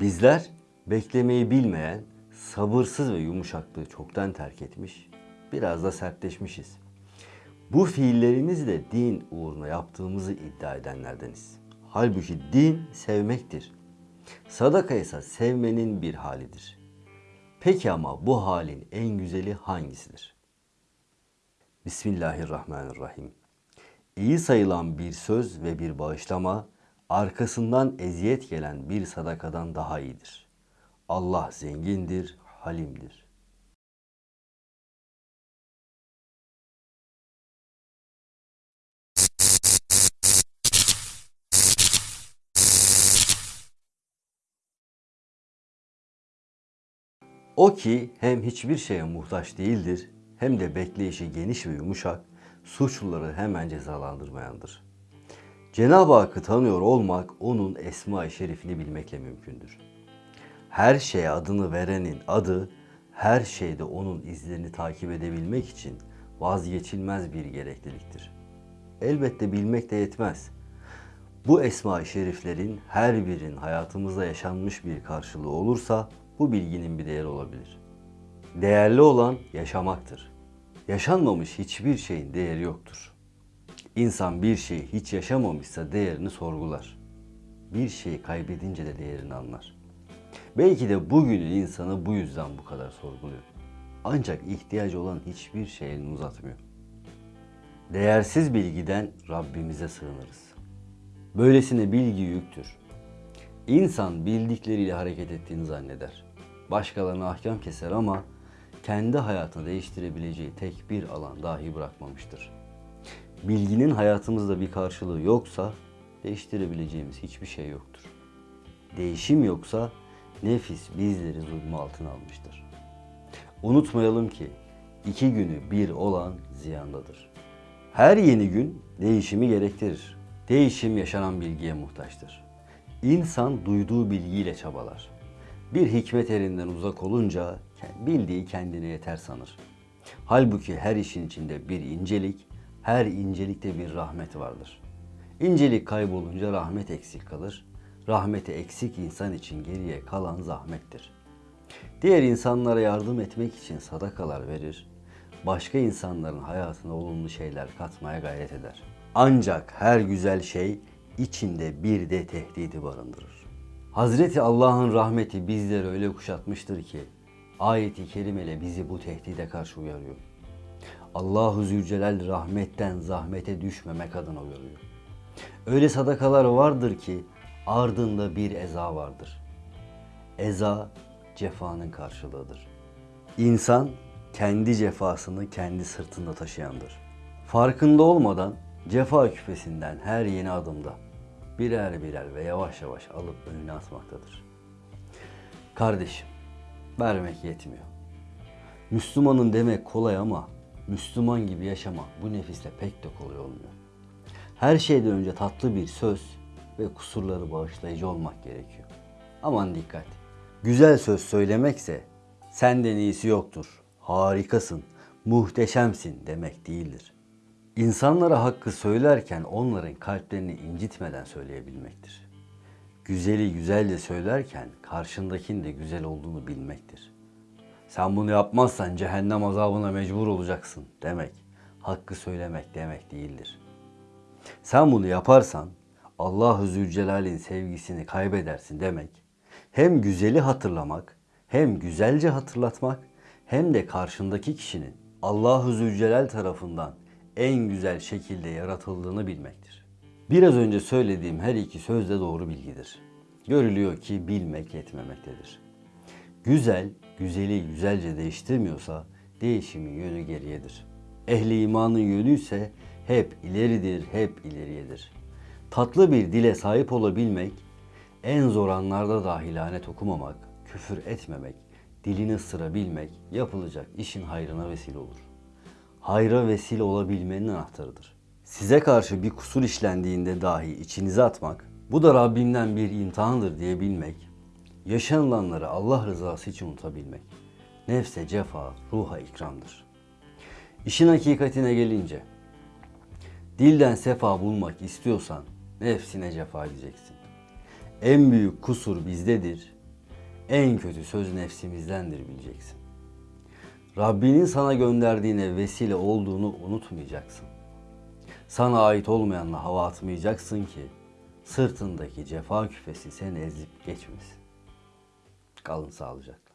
Bizler beklemeyi bilmeyen, sabırsız ve yumuşaklığı çoktan terk etmiş, biraz da sertleşmişiz. Bu fiillerimizle din uğruna yaptığımızı iddia edenlerdeniz. Halbuki din sevmektir. Sadaka ise sevmenin bir halidir. Peki ama bu halin en güzeli hangisidir? Bismillahirrahmanirrahim. İyi sayılan bir söz ve bir bağışlama arkasından eziyet gelen bir sadakadan daha iyidir. Allah zengindir, halimdir. O ki hem hiçbir şeye muhtaç değildir hem de bekleyişi geniş ve yumuşak, suçluları hemen cezalandırmayandır. Cenab-ı Hakk'ı tanıyor olmak onun Esma-i Şerifini bilmekle mümkündür. Her şeye adını verenin adı, her şeyde onun izlerini takip edebilmek için vazgeçilmez bir gerekliliktir. Elbette bilmek de yetmez. Bu esma-i şeriflerin her birinin hayatımızda yaşanmış bir karşılığı olursa bu bilginin bir değeri olabilir. Değerli olan yaşamaktır. Yaşanmamış hiçbir şeyin değeri yoktur. İnsan bir şeyi hiç yaşamamışsa değerini sorgular. Bir şeyi kaybedince de değerini anlar. Belki de bugünün insanı bu yüzden bu kadar sorguluyor. Ancak ihtiyacı olan hiçbir şey elini uzatmıyor. Değersiz bilgiden Rabbimize sığınırız. Böylesine bilgi yüktür. İnsan bildikleriyle hareket ettiğini zanneder. Başkalarına ahkam keser ama kendi hayatını değiştirebileceği tek bir alan dahi bırakmamıştır. Bilginin hayatımızda bir karşılığı yoksa değiştirebileceğimiz hiçbir şey yoktur. Değişim yoksa nefis bizleri zulmü altına almıştır. Unutmayalım ki iki günü bir olan ziyandadır. Her yeni gün değişimi gerektirir. Değişim yaşanan bilgiye muhtaçtır. İnsan duyduğu bilgiyle çabalar. Bir hikmet elinden uzak olunca bildiği kendine yeter sanır. Halbuki her işin içinde bir incelik, her incelikte bir rahmet vardır. İncelik kaybolunca rahmet eksik kalır. Rahmeti eksik insan için geriye kalan zahmettir. Diğer insanlara yardım etmek için sadakalar verir, başka insanların hayatına olumlu şeyler katmaya gayret eder. Ancak her güzel şey içinde bir de tehdidi barındırır. Hazreti Allah'ın rahmeti bizleri öyle kuşatmıştır ki ayeti kerimeyle bizi bu tehdide karşı uyarıyor. Allahu Zülcelal rahmetten zahmete düşmemek adına uyarıyor. Öyle sadakalar vardır ki ardında bir eza vardır. Eza cefanın karşılığıdır. İnsan kendi cefasını kendi sırtında taşıyandır. Farkında olmadan cefa küpesinden her yeni adımda birer birer ve yavaş yavaş alıp önüne atmaktadır. Kardeşim, vermek yetmiyor. Müslümanın demek kolay ama Müslüman gibi yaşama bu nefisle pek de kolay olmuyor. Her şeyden önce tatlı bir söz ve kusurları bağışlayıcı olmak gerekiyor. Aman dikkat. Güzel söz söylemekse senden iyisi yoktur, harikasın, muhteşemsin demek değildir. İnsanlara hakkı söylerken onların kalplerini incitmeden söyleyebilmektir. Güzeli güzelce söylerken karşındakinin de güzel olduğunu bilmektir. Sen bunu yapmazsan cehennem azabına mecbur olacaksın demek, hakkı söylemek demek değildir. Sen bunu yaparsan Allahu Zülcelal'in sevgisini kaybedersin demek. Hem güzeli hatırlamak, hem güzelce hatırlatmak, hem de karşındaki kişinin Allahu Zülcelal tarafından en güzel şekilde yaratıldığını bilmektir. Biraz önce söylediğim her iki söz de doğru bilgidir. Görülüyor ki bilmek yetmemektedir. Güzel, güzeli güzelce değiştirmiyorsa değişimin yönü geriyedir. Ehli imanın yönü ise hep ileridir, hep ileriyedir. Tatlı bir dile sahip olabilmek, en zor anlarda dahi lanet okumamak, küfür etmemek, dilini ısırabilmek yapılacak işin hayrına vesile olur. Hayra vesile olabilmenin anahtarıdır. Size karşı bir kusur işlendiğinde dahi içinize atmak, bu da Rabbimden bir imtihandır diyebilmek, yaşanılanları Allah rızası için unutabilmek, nefse cefa, ruha ikramdır. İşin hakikatine gelince, dilden sefa bulmak istiyorsan nefsine cefa edeceksin. En büyük kusur bizdedir, En kötü söz nefsimizdendir bileceksin. Rabbinin sana gönderdiğine vesile olduğunu unutmayacaksın. Sana ait olmayanla hava atmayacaksın ki sırtındaki cefa küfesi seni ezip geçmesin. Kalın sağlıcakla.